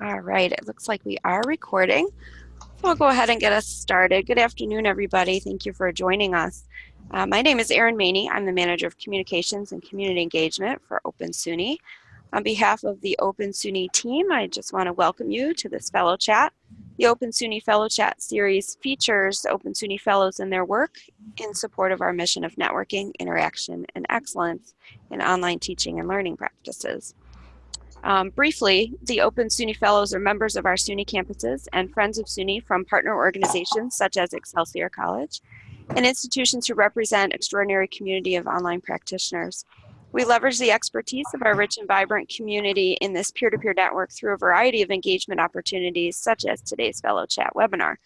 All right, it looks like we are recording. So we'll go ahead and get us started. Good afternoon, everybody. Thank you for joining us. Uh, my name is Erin Maney. I'm the Manager of Communications and Community Engagement for Open SUNY. On behalf of the Open SUNY team, I just want to welcome you to this Fellow Chat. The Open SUNY Fellow Chat series features Open SUNY Fellows and their work in support of our mission of networking, interaction, and excellence in online teaching and learning practices. Um, briefly, the Open SUNY Fellows are members of our SUNY campuses and friends of SUNY from partner organizations such as Excelsior College and institutions who represent extraordinary community of online practitioners. We leverage the expertise of our rich and vibrant community in this peer-to-peer -peer network through a variety of engagement opportunities such as today's Fellow Chat webinar.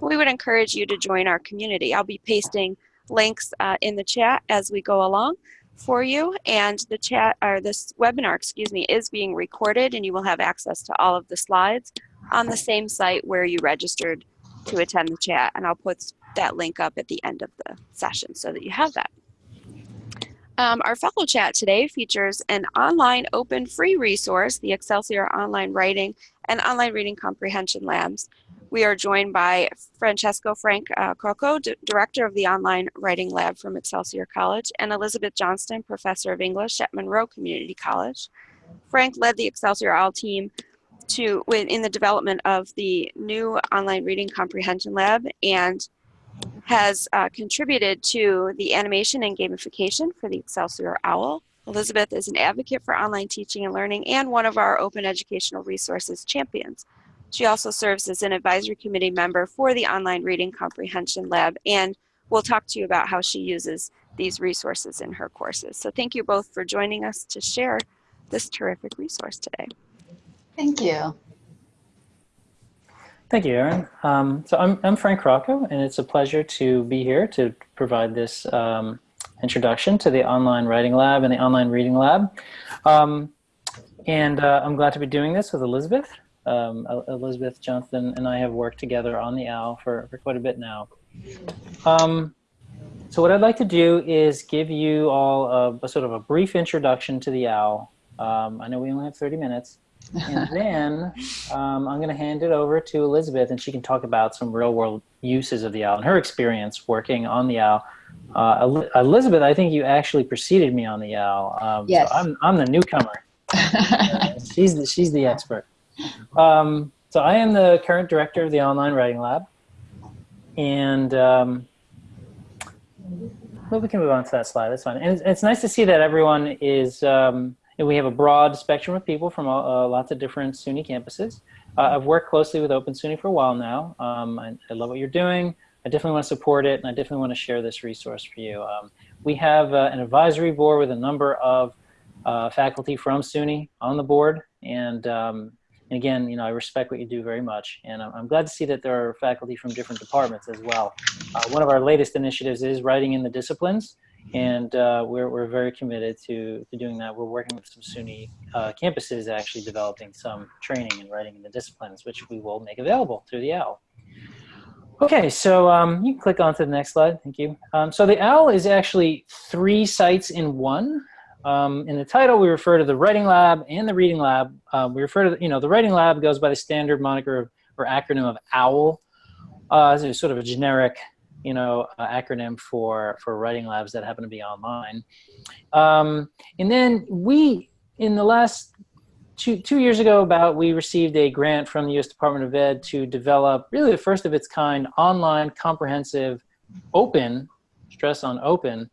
We would encourage you to join our community. I'll be pasting links uh, in the chat as we go along for you and the chat or this webinar excuse me is being recorded and you will have access to all of the slides on the same site where you registered to attend the chat and I'll put that link up at the end of the session so that you have that. Um, our fellow chat today features an online open free resource, the Excelsior Online Writing and Online Reading Comprehension Labs. We are joined by Francesco Frank uh, Crocco, Director of the Online Writing Lab from Excelsior College, and Elizabeth Johnston, Professor of English at Monroe Community College. Frank led the Excelsior OWL team to in the development of the new online reading comprehension lab and has uh, contributed to the animation and gamification for the Excelsior OWL. Elizabeth is an advocate for online teaching and learning and one of our open educational resources champions. She also serves as an advisory committee member for the Online Reading Comprehension Lab, and we'll talk to you about how she uses these resources in her courses. So thank you both for joining us to share this terrific resource today. Thank you. Thank you, Erin. Um, so I'm, I'm Frank Crocco, and it's a pleasure to be here to provide this um, introduction to the Online Writing Lab and the Online Reading Lab. Um, and uh, I'm glad to be doing this with Elizabeth. Um, Elizabeth Johnston and I have worked together on the OWL for, for quite a bit now. Um, so what I'd like to do is give you all a, a sort of a brief introduction to the OWL. Um, I know we only have 30 minutes. And then um, I'm going to hand it over to Elizabeth and she can talk about some real world uses of the OWL and her experience working on the OWL. Uh, Elizabeth, I think you actually preceded me on the OWL. Um, yes. So I'm, I'm the newcomer. she's, the, she's the expert. Um, so I am the current director of the Online Writing Lab. And um, well, we can move on to that slide. That's fine. And it's, it's nice to see that everyone is, um, we have a broad spectrum of people from uh, lots of different SUNY campuses. Uh, I've worked closely with Open SUNY for a while now. Um, I, I, love what you're doing. I definitely want to support it, and I definitely want to share this resource for you. Um, we have uh, an advisory board with a number of uh, faculty from SUNY on the board, and um, and again, you know, I respect what you do very much, and I'm, I'm glad to see that there are faculty from different departments as well. Uh, one of our latest initiatives is writing in the disciplines, and uh, we're, we're very committed to, to doing that. We're working with some SUNY uh, campuses actually developing some training in writing in the disciplines, which we will make available through the OWL. Okay, so um, you can click on to the next slide, thank you. Um, so the OWL is actually three sites in one. Um, in the title, we refer to the writing lab and the reading lab. Uh, we refer to, the, you know, the writing lab goes by the standard moniker of, or acronym of OWL. Uh, it's sort of a generic, you know, acronym for, for writing labs that happen to be online. Um, and then we, in the last two, two years ago about, we received a grant from the U.S. Department of Ed to develop really the first of its kind online comprehensive open, stress on open,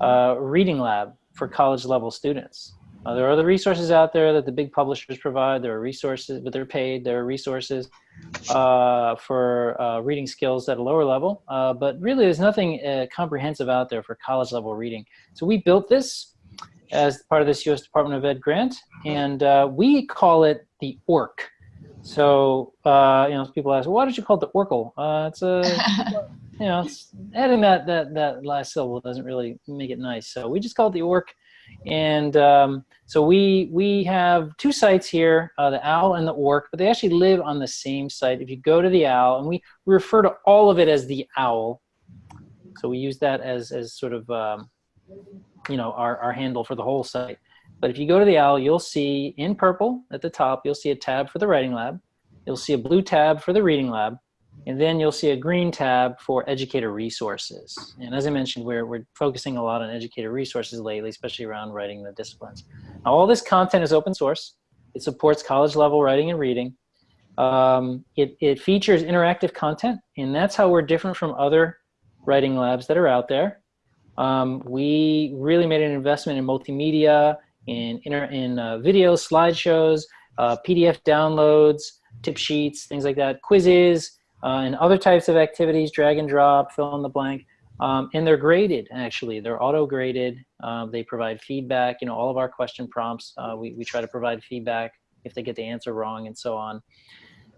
uh, reading lab for college level students. Uh, there are other resources out there that the big publishers provide. There are resources, but they're paid. There are resources uh, for uh, reading skills at a lower level. Uh, but really, there's nothing uh, comprehensive out there for college level reading. So we built this as part of this U.S. Department of Ed grant, and uh, we call it the ORC. So, you know, people ask, well, why did you call it the Oracle? it's a you know, adding that, that, that last syllable doesn't really make it nice. So we just call it the ORC. And um, so we, we have two sites here, uh, the OWL and the ORC, but they actually live on the same site. If you go to the OWL, and we, we refer to all of it as the OWL. So we use that as, as sort of, um, you know, our, our handle for the whole site. But if you go to the OWL, you'll see in purple at the top, you'll see a tab for the writing lab. You'll see a blue tab for the reading lab. And then you'll see a green tab for educator resources. And as I mentioned, we're, we're focusing a lot on educator resources lately, especially around writing the disciplines. Now, all this content is open source. It supports college level writing and reading. Um, it, it features interactive content, and that's how we're different from other writing labs that are out there. Um, we really made an investment in multimedia, in, inter, in uh, videos, slideshows, uh, PDF downloads, tip sheets, things like that, quizzes, uh, and other types of activities, drag and drop, fill in the blank. Um, and they're graded, actually. They're auto-graded. Um, they provide feedback. You know, all of our question prompts, uh, we, we try to provide feedback if they get the answer wrong and so on.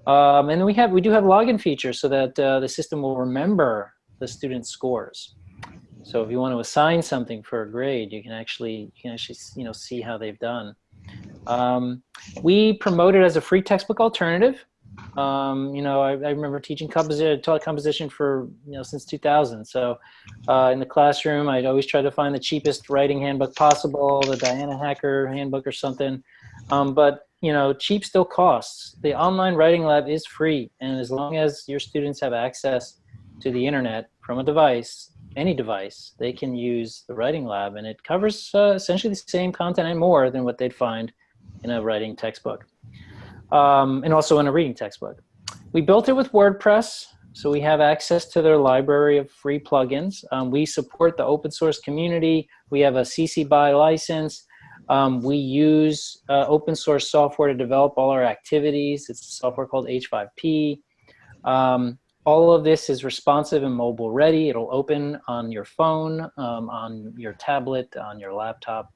Um, and we have we do have login features so that uh, the system will remember the student's scores. So if you want to assign something for a grade, you can actually you can actually you know see how they've done. Um, we promote it as a free textbook alternative. Um, you know, I, I, remember teaching composition, taught composition for you know since 2000. So uh, in the classroom, I'd always try to find the cheapest writing handbook possible, the Diana Hacker handbook or something. Um, but you know, cheap still costs. The online writing lab is free, and as long as your students have access to the internet from a device, any device, they can use the writing lab, and it covers uh, essentially the same content and more than what they'd find in a writing textbook, um, and also in a reading textbook. We built it with WordPress, so we have access to their library of free plugins. Um, we support the open source community. We have a CC BY license. Um, we use uh, open source software to develop all our activities. It's a software called H5P. Um, all of this is responsive and mobile ready. It'll open on your phone, um, on your tablet, on your laptop.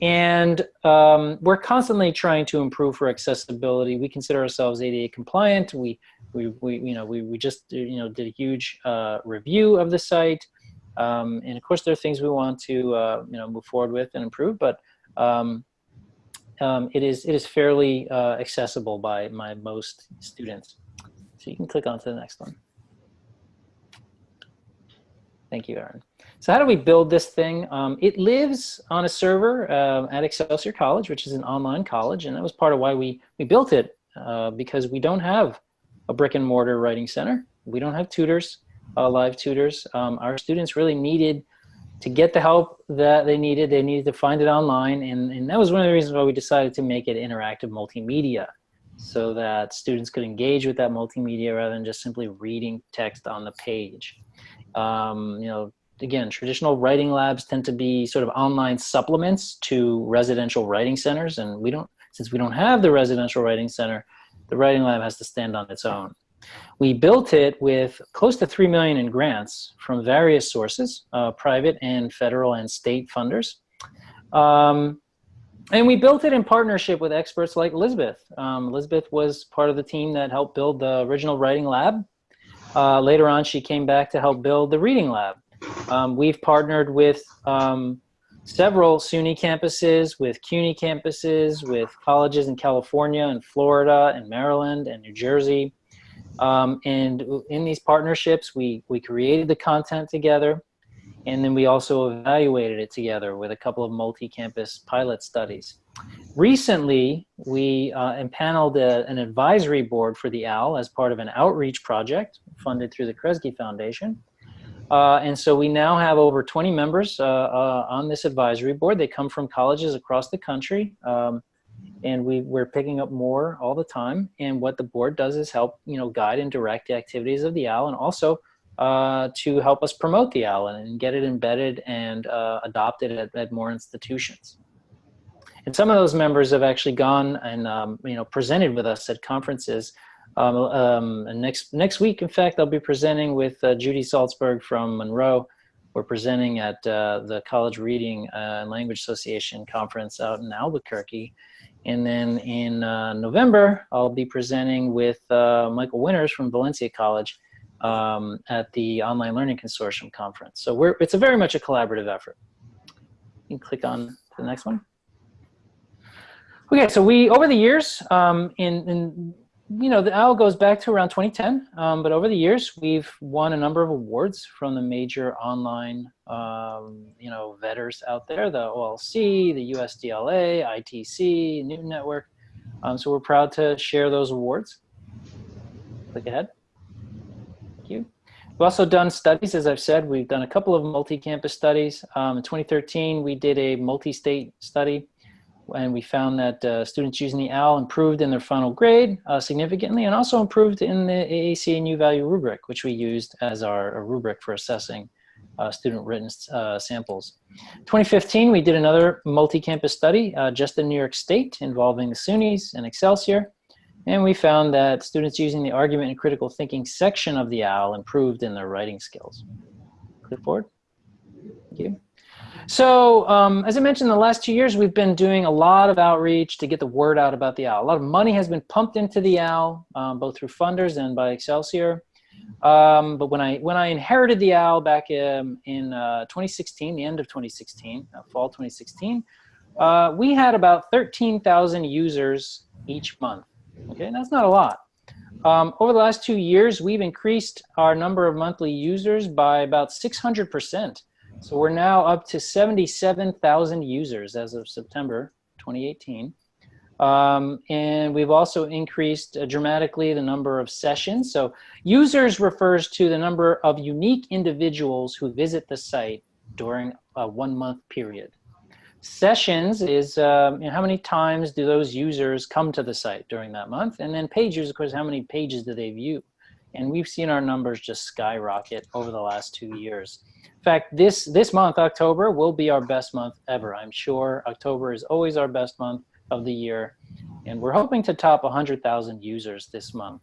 And um, we're constantly trying to improve for accessibility. We consider ourselves ADA compliant. We, we, we you know, we, we just, you know, did a huge uh, review of the site. Um, and of course, there are things we want to, uh, you know, move forward with and improve, but um, um, it is it is fairly uh, accessible by my most students. So you can click on to the next one. Thank you, Erin. So how do we build this thing? Um, it lives on a server uh, at Excelsior College, which is an online college, and that was part of why we, we built it, uh, because we don't have a brick and mortar writing center. We don't have tutors, uh, live tutors. Um, our students really needed to get the help that they needed, they needed to find it online. And, and that was one of the reasons why we decided to make it interactive multimedia so that students could engage with that multimedia rather than just simply reading text on the page. Um, you know, again, traditional writing labs tend to be sort of online supplements to residential writing centers. And we don't, since we don't have the residential writing center, the writing lab has to stand on its own. We built it with close to 3 million in grants from various sources, uh, private and federal and state funders. Um, and we built it in partnership with experts like Elizabeth. Um, Elizabeth was part of the team that helped build the original writing lab. Uh, later on, she came back to help build the reading lab. Um, we've partnered with um, several SUNY campuses, with CUNY campuses, with colleges in California and Florida and Maryland and New Jersey. Um, and in these partnerships, we, we created the content together, and then we also evaluated it together with a couple of multi-campus pilot studies. Recently, we uh, impaneled a, an advisory board for the OWL as part of an outreach project funded through the Kresge Foundation. Uh, and so we now have over 20 members uh, uh on this advisory board. They come from colleges across the country. Um, and we, we're picking up more all the time. And what the board does is help, you know, guide and direct the activities of the OWL and also uh, to help us promote the OWL and get it embedded and uh, adopted at, at, more institutions. And some of those members have actually gone and, um, you know, presented with us at conferences. Um, um, next, next week, in fact, I'll be presenting with uh, Judy Salzberg from Monroe. We're presenting at uh, the College Reading uh, and Language Association conference out in Albuquerque. And then in November, I'll be presenting with Michael Winters from Valencia College um, at the Online Learning Consortium conference. So we're, it's a very much a collaborative effort. You can click on the next one. Okay, so we, over the years, um, in, in you know, the OWL goes back to around 2010, um, but over the years, we've won a number of awards from the major online, um, you know, vetters out there, the OLC, the USDLA, ITC, NUTN Network. Um, so we're proud to share those awards. Click ahead. We've also done studies, as I've said, we've done a couple of multi-campus studies. Um, in 2013, we did a multi-state study and we found that uh, students using the OWL improved in their final grade uh, significantly and also improved in the AAC and U-value rubric, which we used as our rubric for assessing uh, student written uh, samples. 2015, we did another multi-campus study uh, just in New York State involving the SUNYs and Excelsior. And we found that students using the argument and critical thinking section of the OWL improved in their writing skills. Click forward. Thank you. So um, as I mentioned, the last two years, we've been doing a lot of outreach to get the word out about the OWL. A lot of money has been pumped into the OWL, um, both through funders and by Excelsior. Um, but when I when I inherited the OWL back in, in uh, 2016, the end of 2016, uh, fall 2016, uh, we had about 13,000 users each month. Okay, and that's not a lot. Um, over the last two years, we've increased our number of monthly users by about 600 percent. So we're now up to 77,000 users as of September 2018. Um, and we've also increased uh, dramatically the number of sessions. So users refers to the number of unique individuals who visit the site during a one month period. Sessions is um, you know, how many times do those users come to the site during that month? And then pages, of course, how many pages do they view? And we've seen our numbers just skyrocket over the last two years. In fact, this, this month, October, will be our best month ever. I'm sure October is always our best month of the year. And we're hoping to top 100,000 users this month.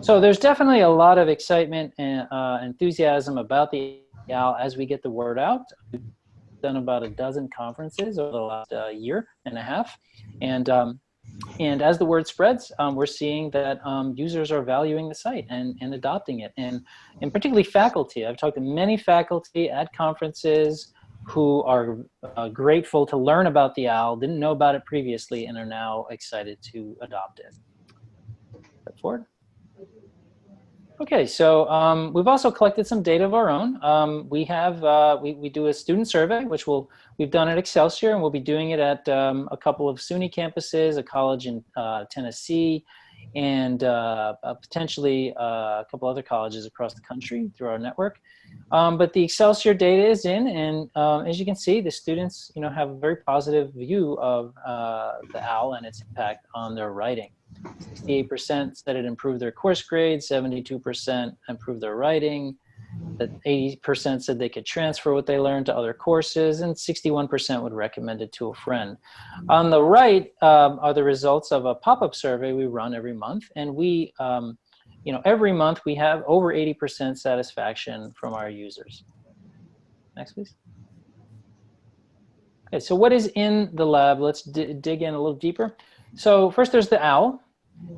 So there's definitely a lot of excitement and uh, enthusiasm about the OWL as we get the word out. Done about a dozen conferences over the last uh, year and a half. And um, and as the word spreads, um, we're seeing that um, users are valuing the site and, and adopting it. And, and particularly faculty. I've talked to many faculty at conferences who are uh, grateful to learn about the OWL, didn't know about it previously, and are now excited to adopt it. Step forward. Okay, so um, we've also collected some data of our own. Um, we have, uh, we, we do a student survey, which we'll, we've done at Excelsior, and we'll be doing it at um, a couple of SUNY campuses, a college in uh, Tennessee, and uh, uh potentially uh, a couple other colleges across the country through our network. Um, but the Excelsior data is in, and um, as you can see, the students you know, have a very positive view of uh, the OWL and its impact on their writing. 68% said it improved their course grade, 72% improved their writing, that 80% said they could transfer what they learned to other courses, and 61% would recommend it to a friend. On the right um, are the results of a pop-up survey we run every month, and we, um, you know, every month we have over 80% satisfaction from our users. Next, please. Okay, so what is in the lab? Let's dig in a little deeper. So first there's the OWL.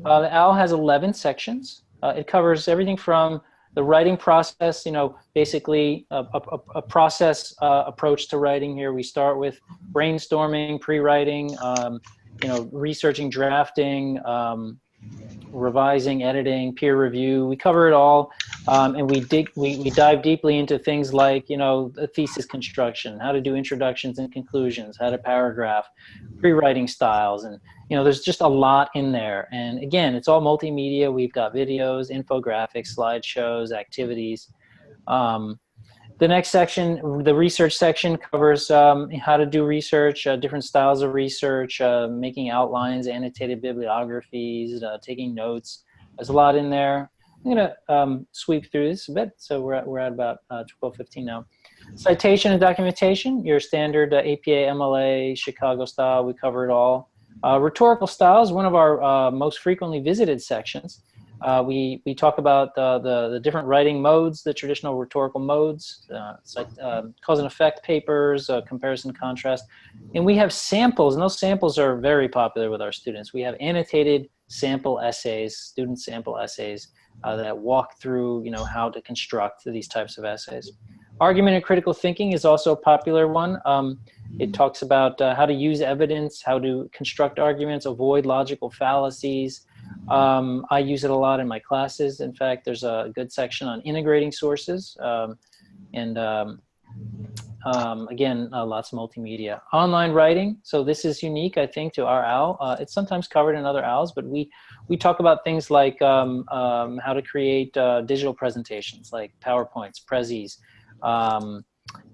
Uh, the OWL has 11 sections. Uh, it covers everything from the writing process, you know, basically a, a, a process uh, approach to writing here. We start with brainstorming, pre-writing, um, you know, researching, drafting, um, revising, editing, peer review. We cover it all, um, and we dig, we, we dive deeply into things like, you know, the thesis construction, how to do introductions and conclusions, how to paragraph, pre-writing styles, and you know, there's just a lot in there. And again, it's all multimedia. We've got videos, infographics, slideshows, activities. Um, the next section, the research section, covers um, how to do research, uh, different styles of research, uh, making outlines, annotated bibliographies, uh, taking notes. There's a lot in there. I'm gonna um, sweep through this a bit. So we're at, we're at about 12:15 uh, now. Citation and documentation, your standard uh, APA, MLA, Chicago style, we cover it all. Uh, rhetorical style is one of our uh, most frequently visited sections. Uh, we, we talk about the, the, different writing modes, the traditional rhetorical modes, uh, like, um, cause and effect papers, uh, comparison contrast. And we have samples, and those samples are very popular with our students. We have annotated sample essays, student sample essays uh, that walk through you know, how to construct these types of essays. Argument and critical thinking is also a popular one. Um, it talks about uh, how to use evidence, how to construct arguments, avoid logical fallacies, Um, I use it a lot in my classes. In fact, there's a good section on integrating sources. Um, and um, um, again, uh, lots of multimedia. Online writing. So this is unique, I think, to our OWL. Uh, it's sometimes covered in other OWLs, but we, we talk about things like um, um, how to create uh, digital presentations, like PowerPoints, Prezis, um,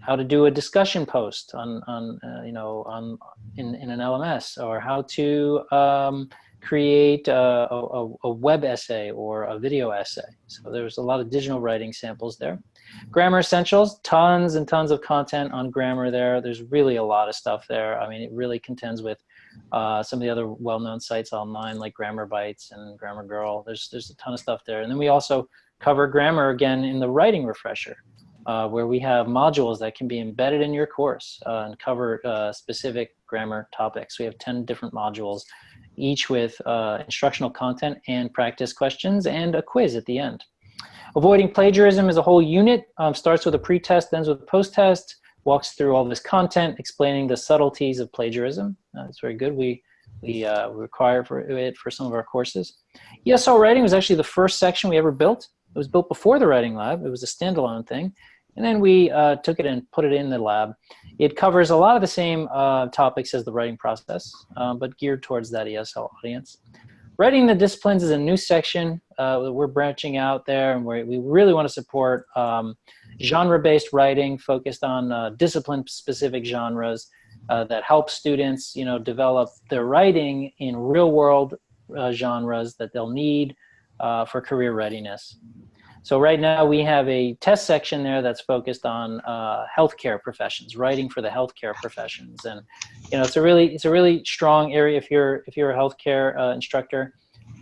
how to do a discussion post on, on uh, you know, on in, in an LMS, or how to um, create a, a, a, web essay or a video essay. So there's a lot of digital writing samples there. Grammar Essentials, tons and tons of content on grammar there. There's really a lot of stuff there. I mean, it really contends with uh, some of the other well-known sites online like Grammar Bytes and Grammar Girl. There's, there's a ton of stuff there. And then we also cover grammar again in the writing refresher. Uh, where we have modules that can be embedded in your course uh, and cover uh, specific grammar topics. We have 10 different modules, each with uh, instructional content and practice questions and a quiz at the end. Avoiding plagiarism is a whole unit, um, starts with a pre-test, ends with a post-test, walks through all this content, explaining the subtleties of plagiarism. Uh, very good. We, we uh, require for it for some of our courses. ESL writing was actually the first section we ever built. It was built before the writing lab. It was a standalone thing. And then we uh, took it and put it in the lab. It covers a lot of the same uh, topics as the writing process, um, but geared towards that ESL audience. Writing the disciplines is a new section. Uh, we're branching out there and we really want to support um, genre-based writing focused on uh, discipline-specific genres uh, that help students, you know, develop their writing in real-world genres that they'll need for career readiness. So right now we have a test section there that's focused on uh, healthcare professions, writing for the healthcare professions, and you know it's a really it's a really strong area if you're if you're a healthcare uh, instructor.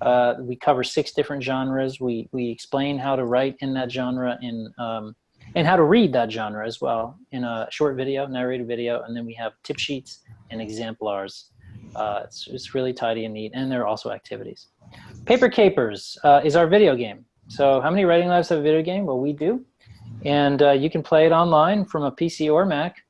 Uh, we cover six different genres. We we explain how to write in that genre in um, and how to read that genre as well in a short video, narrated video, and then we have tip sheets and exemplars. Uh, it's, it's really tidy and neat, and there are also activities. Paper Capers uh, is our video game. So how many writing labs have a video game? Well, we do. And uh, you can play it online from a PC or Mac.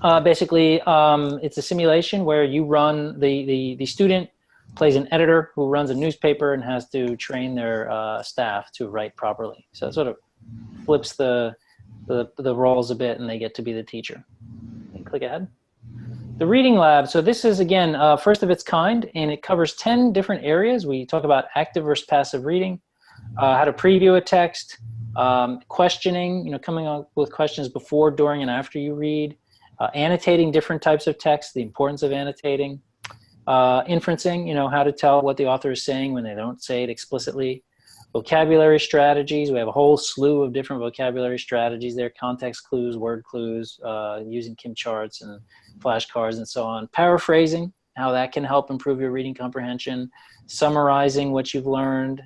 Uh, basically, um, it's a simulation where you run, the, the, the student plays an editor who runs a newspaper and has to train their uh, staff to write properly. So it sort of flips the, the, the roles a bit and they get to be the teacher. Click ahead. The reading lab, so this is again, uh, first of its kind and it covers 10 different areas. We talk about active versus passive reading, uh, how to preview a text, um, questioning, you know, coming up with questions before, during, and after you read, uh, annotating different types of text, the importance of annotating, uh, inferencing, you know, how to tell what the author is saying when they don't say it explicitly, vocabulary strategies, we have a whole slew of different vocabulary strategies there, context clues, word clues, uh, using Kim charts and flashcards and so on, paraphrasing, how that can help improve your reading comprehension, summarizing what you've learned,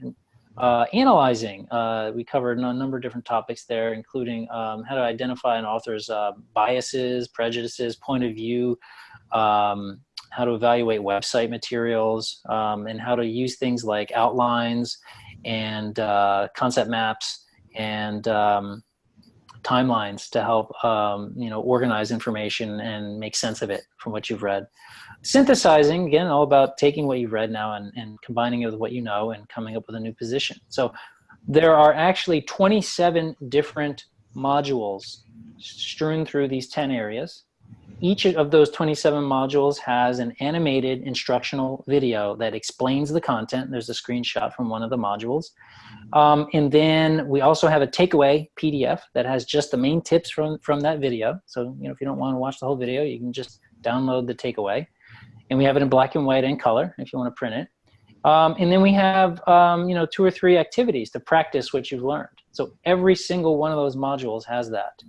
uh, analyzing, uh, we covered a number of different topics there, including um, how to identify an author's uh, biases, prejudices, point of view, um, how to evaluate website materials, um, and how to use things like outlines and uh, concept maps and um, timelines to help um, you know organize information and make sense of it from what you've read. Synthesizing, again, all about taking what you've read now and, and combining it with what you know and coming up with a new position. So there are actually 27 different modules strewn through these 10 areas. Each of those 27 modules has an animated instructional video that explains the content. There's a screenshot from one of the modules. Um, and then we also have a takeaway PDF that has just the main tips from, from that video. So, you know, if you don't want to watch the whole video, you can just download the takeaway and we have it in black and white and color if you want to print it. Um, and then we have, um, you know, two or three activities to practice what you've learned. So every single one of those modules has that.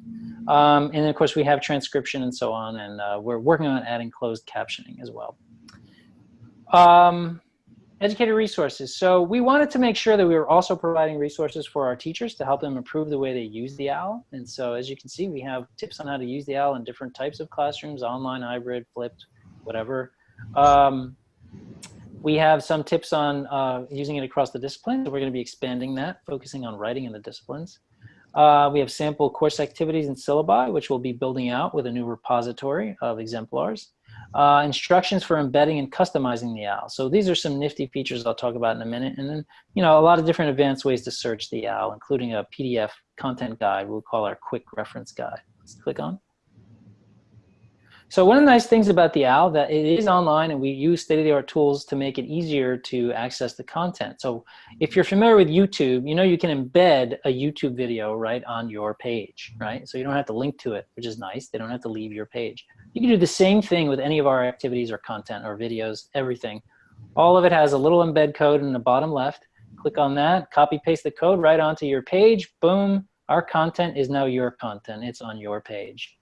Um, and then of course we have transcription and so on, and uh, we're working on adding closed captioning as well. Um, educator resources. So we wanted to make sure that we were also providing resources for our teachers to help them improve the way they use the OWL. And so as you can see, we have tips on how to use the OWL in different types of classrooms, online, hybrid, flipped, whatever. Um, we have some tips on uh, using it across the disciplines. We're going to be expanding that, focusing on writing in the disciplines. Uh, we have sample course activities and syllabi, which we'll be building out with a new repository of exemplars. uh, instructions for embedding and customizing the OWL. So these are some nifty features I'll talk about in a minute. And then, you know, a lot of different advanced ways to search the OWL, including a PDF content guide we'll call our quick reference guide. Let's click on. So one of the nice things about the OWL that it is online and we use state-of-the-art tools to make it easier to access the content. So if mm-hmm. you're familiar with YouTube, you know you can embed a YouTube video right on your page, mm-hmm. right? So you don't have to link to it, which is nice. They don't have to leave your page. You can do the same thing with any of our activities or content or videos, everything. All of it has a little embed code in the bottom left. Click on that, copy paste the code right onto your page, boom, our content is now your content. It's on your page.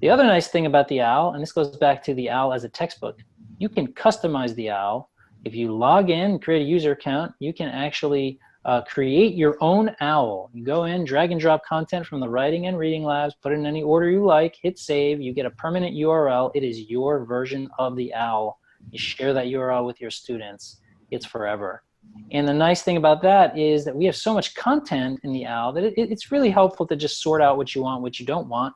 The other nice thing about the OWL, and this goes back to the OWL as a textbook, you can customize the OWL. If you log in, create a user account, you can actually uh, create your own OWL. You go in, drag and drop content from the writing and reading labs, put it in any order you like, hit save, you get a permanent URL. It is your version of the OWL. You share that URL with your students. It's forever. And the nice thing about that is that we have so much content in the OWL that it, it's really helpful to just sort out what you want, what you don't want,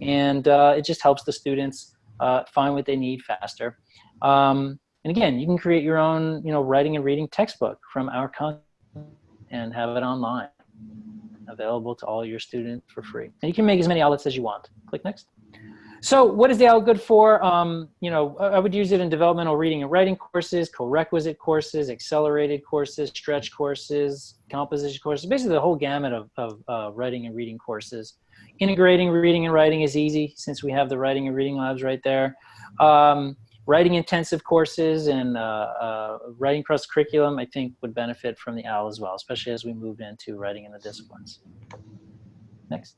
and uh, it just helps the students uh, find what they need faster. Um, and again, you can create your own, you know, writing and reading textbook from our content and have it online, available to all your students for free. And you can make as many outlets as you want. Click next. So what is the OWL good for? Um, you know, I would use it in developmental reading and writing courses, co-requisite courses, accelerated courses, stretch courses, composition courses, basically the whole gamut of, of uh, writing and reading courses. Integrating reading and writing is easy since we have the writing and reading labs right there. Um, writing intensive courses and uh, uh, writing cross curriculum, I think would benefit from the OWL as well, especially as we move into writing in the disciplines. Next.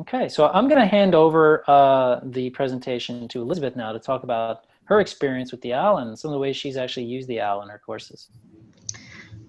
Okay, so I'm going to hand over uh, the presentation to Elizabeth now to talk about her experience with the OWL and some of the ways she's actually used the OWL in her courses.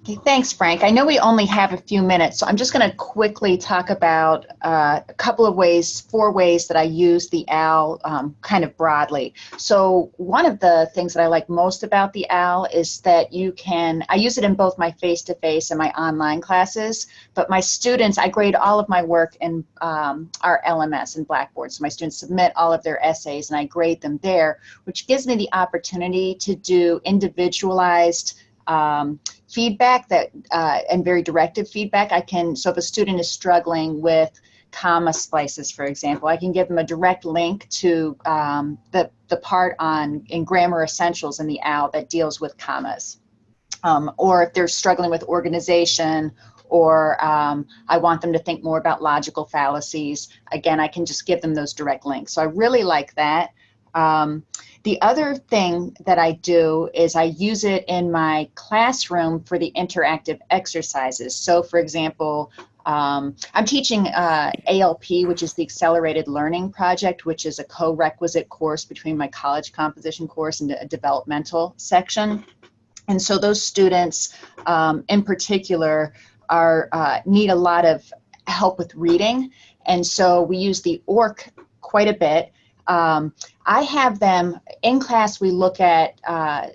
Okay, thanks, Frank. I know we only have a few minutes, so I'm just going to quickly talk about uh, a couple of ways, four ways that I use the OWL um, kind of broadly. So one of the things that I like most about the OWL is that you can, I use it in both my face-to-face -face and my online classes, but my students, I grade all of my work in um, our LMS and Blackboard. So my students submit all of their essays and I grade them there, which gives me the opportunity to do individualized um, feedback that uh, and very directive feedback. I can, so if a student is struggling with comma splices, for example, I can give them a direct link to um, the, the part on in Grammar Essentials in the OWL that deals with commas. Um, or if they're struggling with organization or um, I want them to think more about logical fallacies, again, I can just give them those direct links. So I really like that. Um, the other thing that I do is I use it in my classroom for the interactive exercises. So for example, um, I'm teaching uh, ALP, which is the Accelerated Learning Project, which is a co-requisite course between my college composition course and a developmental section. And so those students um, in particular are uh, need a lot of help with reading. And so we use the ORC quite a bit. Um, I have them in class. We look at uh,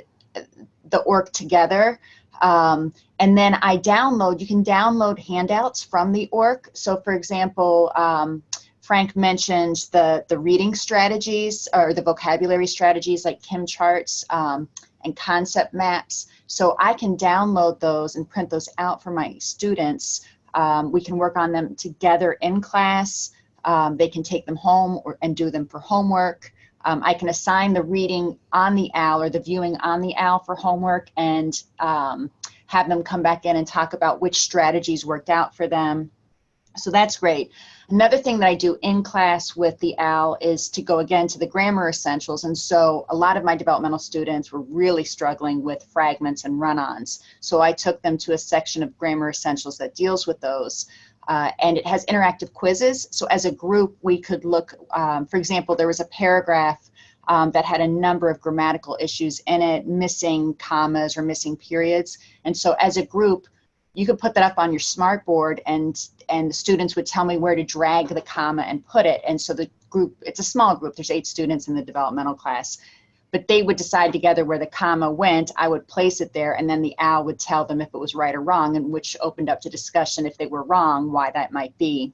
the ORC together. Um, and then I download, you can download handouts from the ORC. So for example, um, Frank mentioned the, the reading strategies or the vocabulary strategies like Kim charts um, and concept maps. So I can download those and print those out for my students. Um, we can work on them together in class. Um, they can take them home or, and do them for homework. Um, I can assign the reading on the OWL or the viewing on the OWL for homework and um, have them come back in and talk about which strategies worked out for them. So that's great. Another thing that I do in class with the OWL is to go again to the grammar essentials. And so a lot of my developmental students were really struggling with fragments and run-ons. So I took them to a section of grammar essentials that deals with those. Uh, and it has interactive quizzes. So as a group, we could look, um, for example, there was a paragraph um, that had a number of grammatical issues in it, missing commas or missing periods. And so as a group, you could put that up on your smartboard and, and the students would tell me where to drag the comma and put it. And so the group, it's a small group, there's eight students in the developmental class but they would decide together where the comma went. I would place it there, and then the OWL would tell them if it was right or wrong, and which opened up to discussion if they were wrong, why that might be.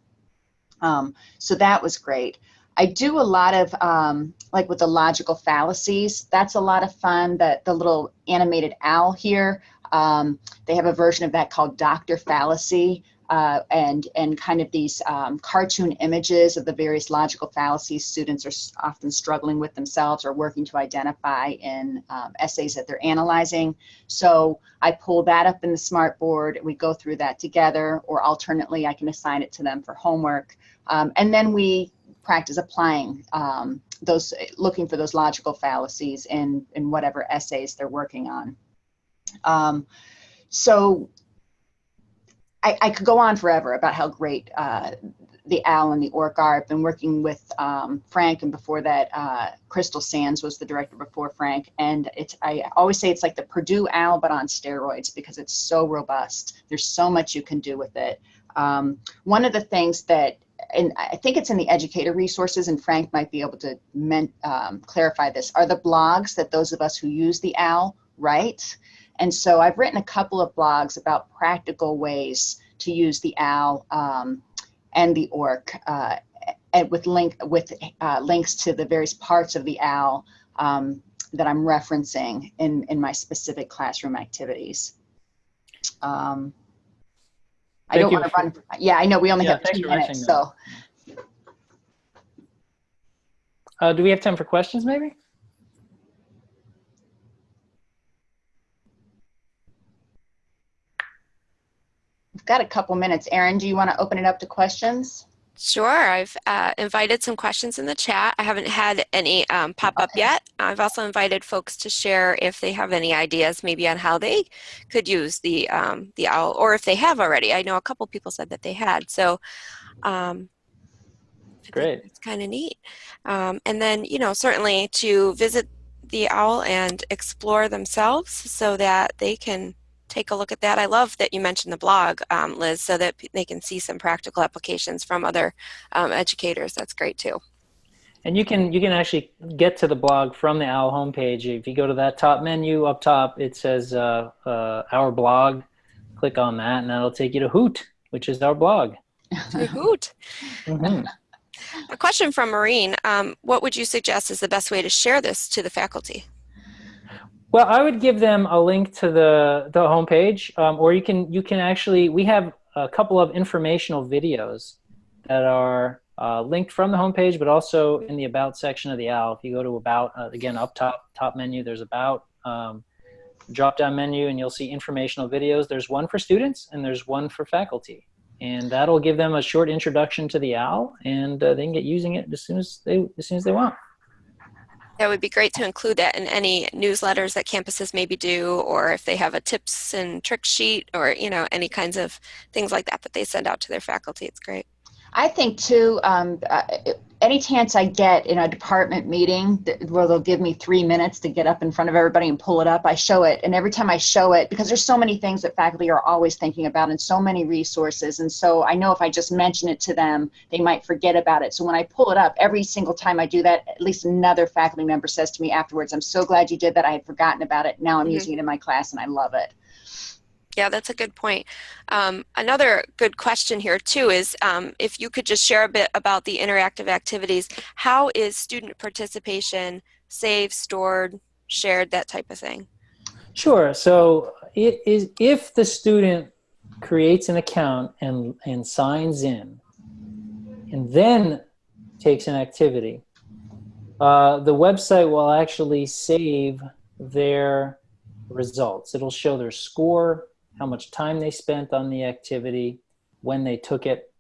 Um, so that was great. I do a lot of, um, like with the logical fallacies, that's a lot of fun. That the little animated owl here, um, they have a version of that called Dr. Fallacy. Uh, and and kind of these um, cartoon images of the various logical fallacies students are often struggling with themselves or working to identify in um, essays that they're analyzing. So I pull that up in the smartboard. We go through that together, or alternately, I can assign it to them for homework, um, and then we practice applying um, those, looking for those logical fallacies in in whatever essays they're working on. Um, so I, I could go on forever about how great uh, the OWL and the ORC are. I've been working with um, Frank, and before that, uh, Crystal Sands was the director before Frank. And it's I always say it's like the Purdue OWL, but on steroids because it's so robust. There's so much you can do with it. Um, one of the things that and I think it's in the educator resources, and Frank might be able to um, clarify this, are the blogs that those of us who use the OWL write. And so I've written a couple of blogs about practical ways to use the OWL um, and the ORC, uh, and with link with uh, links to the various parts of the OWL um, that I'm referencing in in my specific classroom activities. Um, I Thank don't want to run. Yeah, I know we only Yeah, have two minutes, so Uh, do we have time for questions, maybe? Got a couple minutes. Erin, do you want to open it up to questions? Sure. I've uh, invited some questions in the chat. I haven't had any um, pop up Okay. yet. I've also invited folks to share if they have any ideas, maybe on how they could use the um, the owl, or if they have already. I know a couple people said that they had. So, um, Great. It's kind of neat. Um, and then, you know, certainly to visit the owl and explore themselves so that they can take a look at that. I love that you mentioned the blog, um, Liz, so that they can see some practical applications from other um, educators. That's great too. And you can you can actually get to the blog from the OWL homepage. If you go to that top menu up top, it says uh, uh, our blog. Click on that, and that'll take you to Hoot, which is our blog. Hoot. Mhm. A question from Maureen. Um, what would you suggest is the best way to share this to the faculty? Well, I would give them a link to the the homepage, um, or you can you can actually we have a couple of informational videos that are uh, linked from the homepage, but also in the about section of the OWL. If you go to about uh, again up top top menu, there's about um, drop down menu, and you'll see informational videos. There's one for students and there's one for faculty, and that'll give them a short introduction to the OWL, and uh, they can get using it as soon as they as soon as they want. That would be great to include that in any newsletters that campuses maybe do, or if they have a tips and tricks sheet, or you know any kinds of things like that that they send out to their faculty. It's great. I think too, um, uh, any chance I get in a department meeting that, where they'll give me three minutes to get up in front of everybody and pull it up, I show it. And every time I show it, because there's so many things that faculty are always thinking about and so many resources. And so I know if I just mention it to them, they might forget about it. So when I pull it up, every single time I do that, at least another faculty member says to me afterwards, I'm so glad you did that. I had forgotten about it. Now I'm Mhm. using it in my class and I love it. Yeah, that's a good point. Um, another good question here too is um, if you could just share a bit about the interactive activities. How is student participation saved, stored, shared, that type of thing? Sure. So it is if the student creates an account and and signs in, and then takes an activity, uh, the website will actually save their results. It'll show their score, how much time they spent on the activity, when they took it.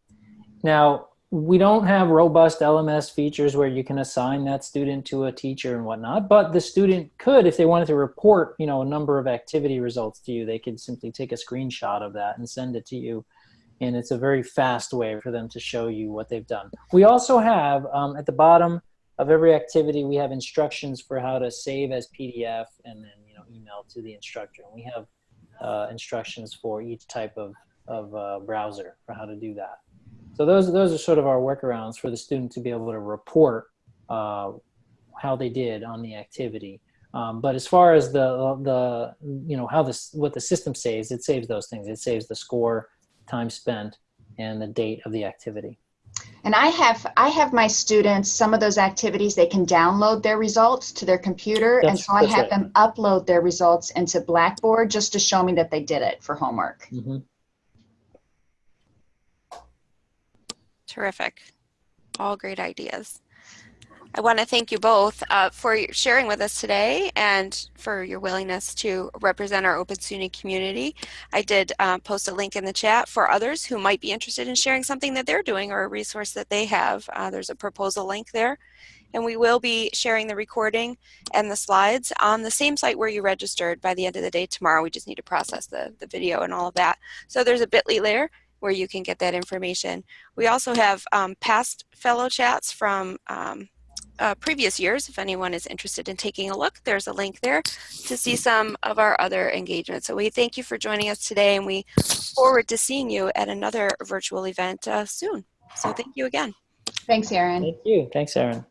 Now, we don't have robust LMS features where you can assign that student to a teacher and whatnot, but the student could, if they wanted to report, you know, a number of activity results to you, they could simply take a screenshot of that and send it to you. And it's a very fast way for them to show you what they've done. We also have um, at the bottom of every activity, we have instructions for how to save as PDF and then, you know, email to the instructor. And we have uh, instructions for each type of, of uh, browser for how to do that. So those those are sort of our workarounds for the student to be able to report uh, how they did on the activity. Um, but as far as the the you know how this what the system saves, it saves those things. It saves the score, time spent, and the date of the activity. And I have, I have my students, some of those activities, they can download their results to their computer. And so I have right. them upload their results into Blackboard just to show me that they did it for homework. Mhm. Terrific. All great ideas. I want to thank you both uh, for sharing with us today and for your willingness to represent our Open SUNY community. I did uh, post a link in the chat for others who might be interested in sharing something that they're doing or a resource that they have. Uh, there's a proposal link there. And we will be sharing the recording and the slides on the same site where you registered by the end of the day tomorrow. We just need to process the, the video and all of that. So there's a bit.ly there where you can get that information. We also have um, past fellow chats from um, uh, previous years. If anyone is interested in taking a look, there's a link there to see some of our other engagements. So we thank you for joining us today and we look forward to seeing you at another virtual event uh, soon. So thank you again. Thanks, Erin. Thank you. Thanks, Erin.